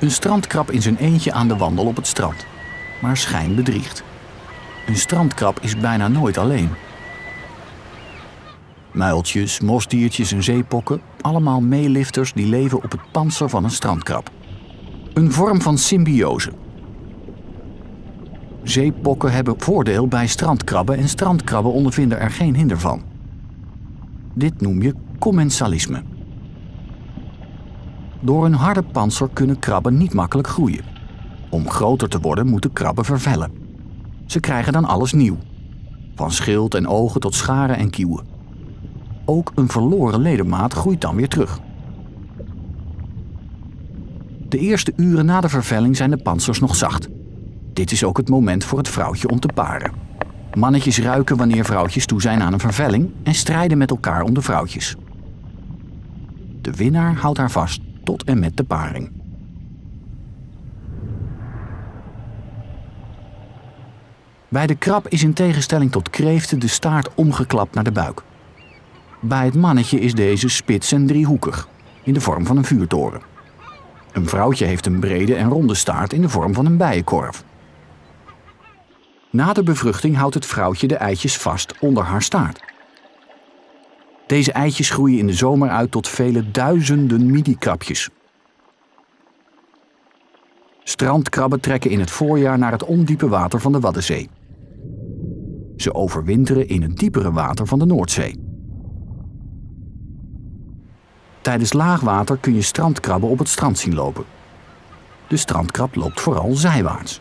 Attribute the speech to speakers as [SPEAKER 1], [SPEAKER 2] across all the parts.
[SPEAKER 1] Een strandkrab in zijn eentje aan de wandel op het strand. Maar schijn bedriegt. Een strandkrab is bijna nooit alleen. Muiltjes, mosdiertjes en zeepokken, allemaal meelifters die leven op het panzer van een strandkrab. Een vorm van symbiose. Zeepokken hebben voordeel bij strandkrabben en strandkrabben ondervinden er geen hinder van. Dit noem je commensalisme. Door een harde panzer kunnen krabben niet makkelijk groeien. Om groter te worden moeten krabben vervellen. Ze krijgen dan alles nieuw. Van schild en ogen tot scharen en kieuwen. Ook een verloren ledemaat groeit dan weer terug. De eerste uren na de vervelling zijn de pansers nog zacht. Dit is ook het moment voor het vrouwtje om te paren. Mannetjes ruiken wanneer vrouwtjes toe zijn aan een vervelling en strijden met elkaar om de vrouwtjes. De winnaar houdt haar vast tot en met de paring. Bij de krab is in tegenstelling tot kreeften de staart omgeklapt naar de buik. Bij het mannetje is deze spits en driehoekig, in de vorm van een vuurtoren. Een vrouwtje heeft een brede en ronde staart in de vorm van een bijenkorf. Na de bevruchting houdt het vrouwtje de eitjes vast onder haar staart. Deze eitjes groeien in de zomer uit tot vele duizenden midi-krabjes. Strandkrabben trekken in het voorjaar naar het ondiepe water van de Waddenzee. Ze overwinteren in het diepere water van de Noordzee. Tijdens laagwater kun je strandkrabben op het strand zien lopen. De strandkrab loopt vooral zijwaarts.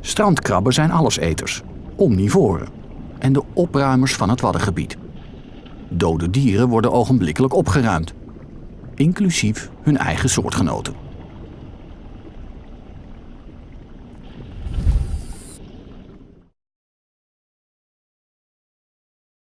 [SPEAKER 1] Strandkrabben zijn alleseters, omnivoren en de opruimers van het waddengebied. Dode dieren worden ogenblikkelijk opgeruimd, inclusief hun eigen soortgenoten.